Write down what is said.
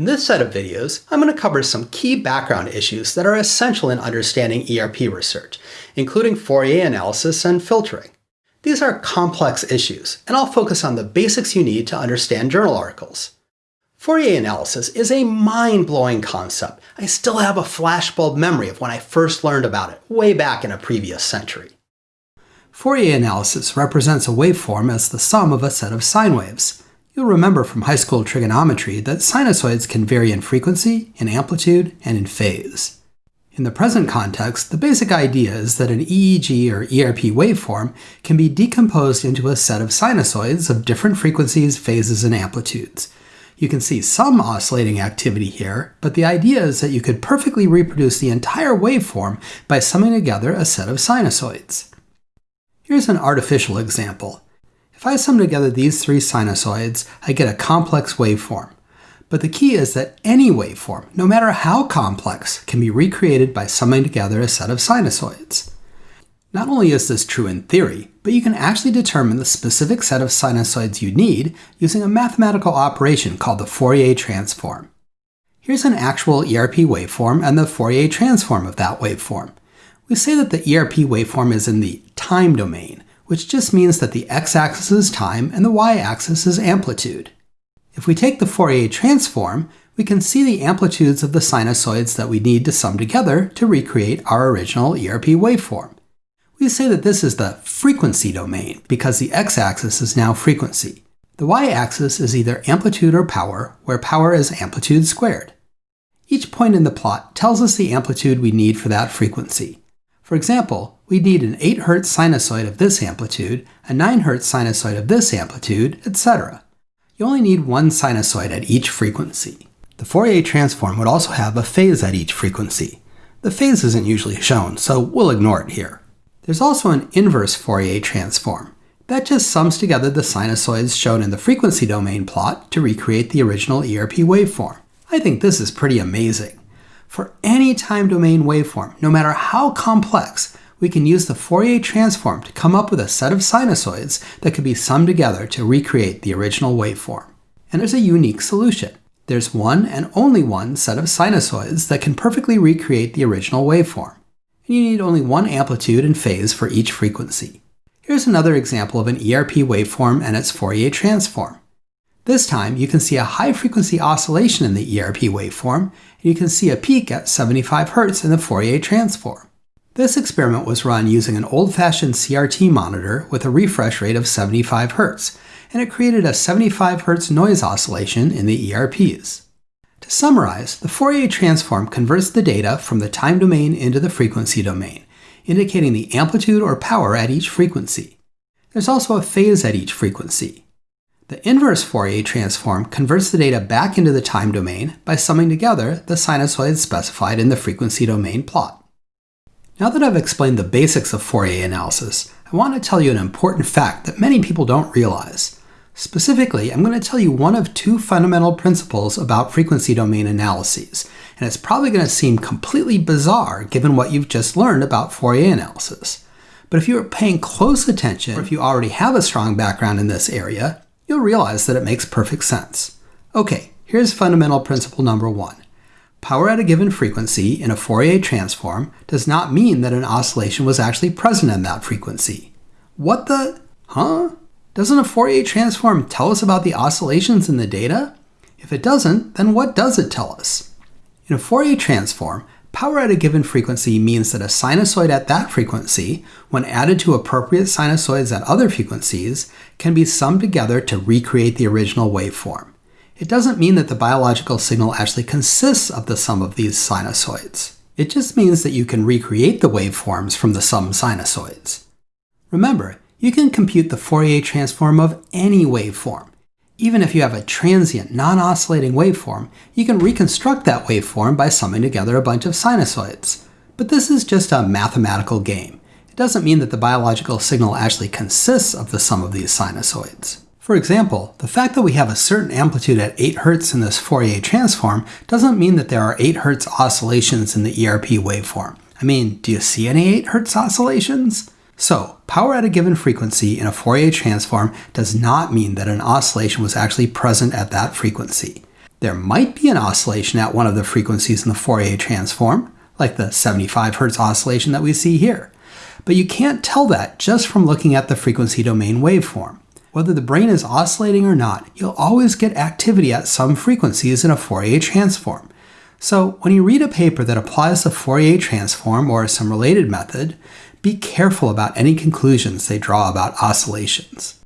In this set of videos, I'm going to cover some key background issues that are essential in understanding ERP research, including Fourier analysis and filtering. These are complex issues, and I'll focus on the basics you need to understand journal articles. Fourier analysis is a mind-blowing concept. I still have a flashbulb memory of when I first learned about it, way back in a previous century. Fourier analysis represents a waveform as the sum of a set of sine waves. You'll remember from high school trigonometry that sinusoids can vary in frequency, in amplitude, and in phase. In the present context, the basic idea is that an EEG or ERP waveform can be decomposed into a set of sinusoids of different frequencies, phases, and amplitudes. You can see some oscillating activity here, but the idea is that you could perfectly reproduce the entire waveform by summing together a set of sinusoids. Here's an artificial example. If I sum together these three sinusoids, I get a complex waveform. But the key is that any waveform, no matter how complex, can be recreated by summing together a set of sinusoids. Not only is this true in theory, but you can actually determine the specific set of sinusoids you need using a mathematical operation called the Fourier transform. Here's an actual ERP waveform and the Fourier transform of that waveform. We say that the ERP waveform is in the time domain, which just means that the x-axis is time and the y-axis is amplitude. If we take the Fourier transform, we can see the amplitudes of the sinusoids that we need to sum together to recreate our original ERP waveform. We say that this is the frequency domain because the x-axis is now frequency. The y-axis is either amplitude or power, where power is amplitude squared. Each point in the plot tells us the amplitude we need for that frequency. For example, we need an 8 Hz sinusoid of this amplitude, a 9 Hz sinusoid of this amplitude, etc. You only need one sinusoid at each frequency. The Fourier transform would also have a phase at each frequency. The phase isn't usually shown, so we'll ignore it here. There's also an inverse Fourier transform. That just sums together the sinusoids shown in the frequency domain plot to recreate the original ERP waveform. I think this is pretty amazing. For any time domain waveform, no matter how complex, we can use the Fourier transform to come up with a set of sinusoids that can be summed together to recreate the original waveform. And there's a unique solution. There's one and only one set of sinusoids that can perfectly recreate the original waveform. And you need only one amplitude and phase for each frequency. Here's another example of an ERP waveform and its Fourier transform. This time, you can see a high-frequency oscillation in the ERP waveform, and you can see a peak at 75 Hz in the Fourier transform. This experiment was run using an old-fashioned CRT monitor with a refresh rate of 75 Hz, and it created a 75 Hz noise oscillation in the ERPs. To summarize, the Fourier transform converts the data from the time domain into the frequency domain, indicating the amplitude or power at each frequency. There's also a phase at each frequency. The inverse Fourier transform converts the data back into the time domain by summing together the sinusoids specified in the frequency domain plot. Now that I've explained the basics of Fourier analysis, I want to tell you an important fact that many people don't realize. Specifically, I'm going to tell you one of two fundamental principles about frequency domain analyses, and it's probably going to seem completely bizarre given what you've just learned about Fourier analysis. But if you are paying close attention, or if you already have a strong background in this area, you'll realize that it makes perfect sense. Okay, here's fundamental principle number one. Power at a given frequency in a Fourier transform does not mean that an oscillation was actually present in that frequency. What the? Huh? Doesn't a Fourier transform tell us about the oscillations in the data? If it doesn't, then what does it tell us? In a Fourier transform, Power at a given frequency means that a sinusoid at that frequency, when added to appropriate sinusoids at other frequencies, can be summed together to recreate the original waveform. It doesn't mean that the biological signal actually consists of the sum of these sinusoids. It just means that you can recreate the waveforms from the sum sinusoids. Remember, you can compute the Fourier transform of any waveform. Even if you have a transient, non-oscillating waveform, you can reconstruct that waveform by summing together a bunch of sinusoids. But this is just a mathematical game. It doesn't mean that the biological signal actually consists of the sum of these sinusoids. For example, the fact that we have a certain amplitude at 8 Hz in this Fourier transform doesn't mean that there are 8 Hz oscillations in the ERP waveform. I mean, do you see any 8 Hz oscillations? So, power at a given frequency in a Fourier transform does not mean that an oscillation was actually present at that frequency. There might be an oscillation at one of the frequencies in the Fourier transform, like the 75 Hz oscillation that we see here. But you can't tell that just from looking at the frequency domain waveform. Whether the brain is oscillating or not, you'll always get activity at some frequencies in a Fourier transform. So when you read a paper that applies the Fourier transform or some related method, be careful about any conclusions they draw about oscillations.